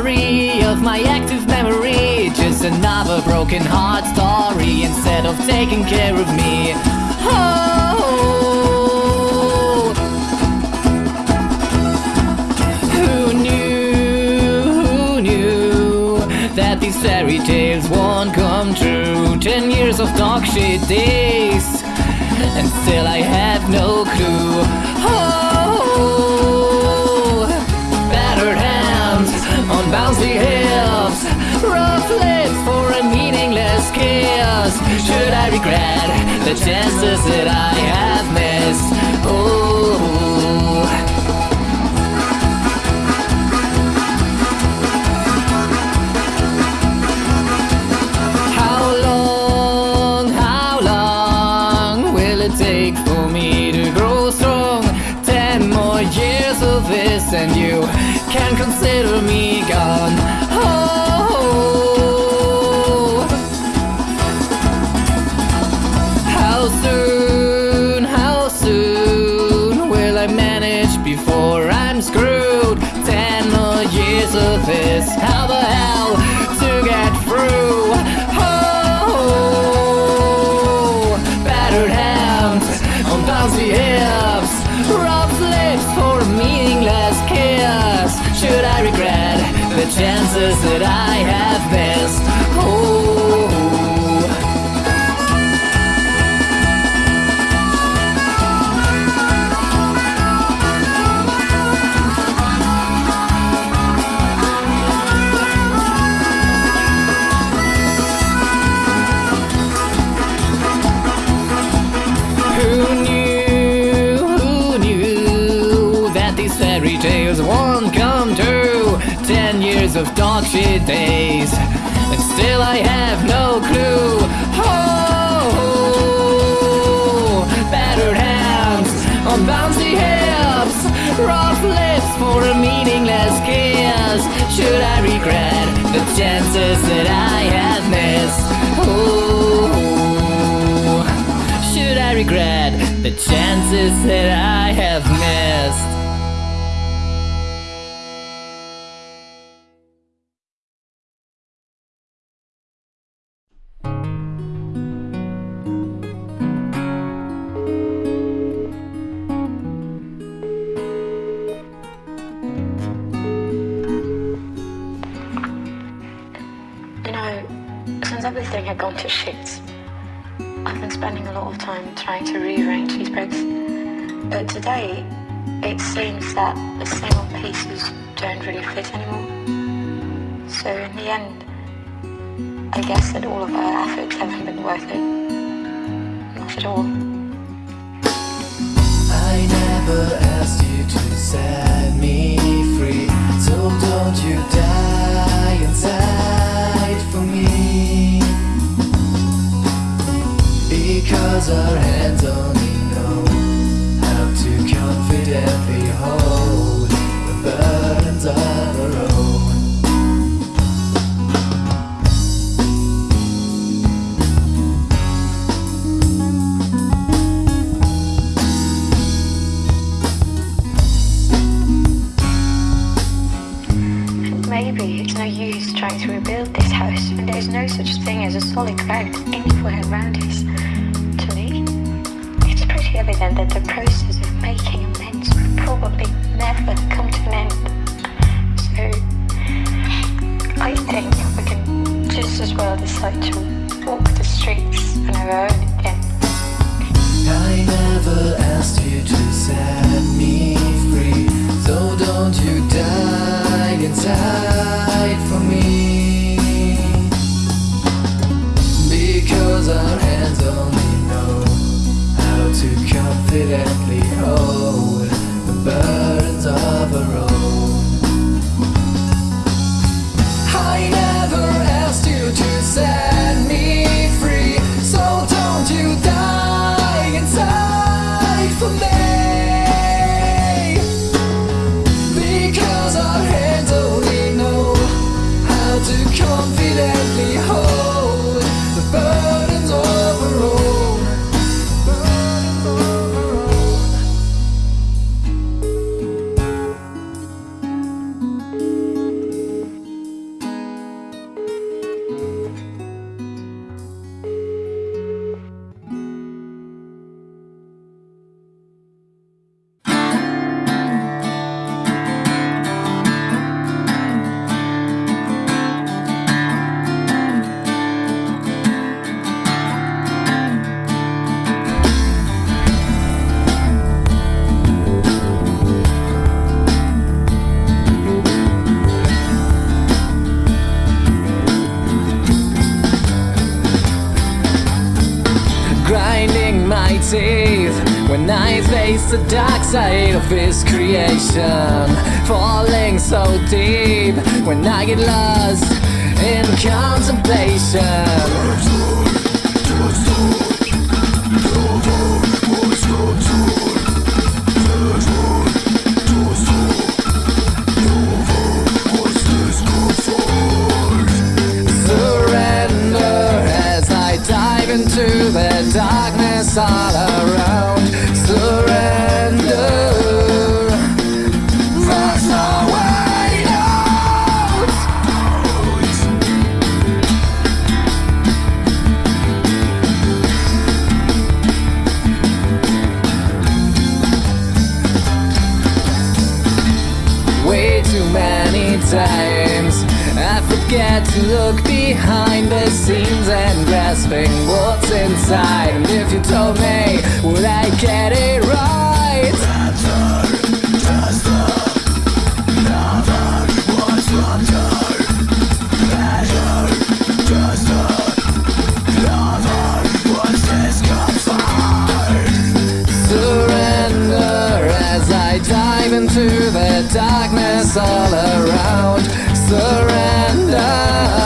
summary of my active memory. Just another broken heart story instead of taking care of me. Oh, who knew, who knew that these fairy tales won't come true? Ten years of dog shit days, and still I have no clue. Oh, bouncy hips, rough lips for a meaningless kiss. Should I regret the chances that I have missed? Tales won't come true? Ten years of dog days, and still I have no clue. Oh, battered hands on bouncy hips, rough lips for a meaningless kiss. Should I regret the chances that I have missed? Oh. Should I regret the chances that I have missed? Gone to shit, I've been spending a lot of time trying to rearrange these bricks, But today, it seems that the same old pieces don't really fit anymore. So in the end, I guess that all of our efforts haven't been worth it. Not at all. I never asked you to set me free, so don't you die Because our hands only know how to confidently hold the burdens of our own. Maybe it's no use trying to rebuild this house when there's no such thing as a solid ground anywhere around us. Evident that the process of making amends will probably never come to an end. So, I think we can just as well decide to walk the streets on our own again. I never confidently hold the burdens of our own. Teeth when I face the dark side of His creation. Falling so deep when I get lost in contemplation. Times. I forget to look behind the scenes and grasping what's inside. And if you told me, would I get it right? Surrender as I dive into the darkness all around. Surrender.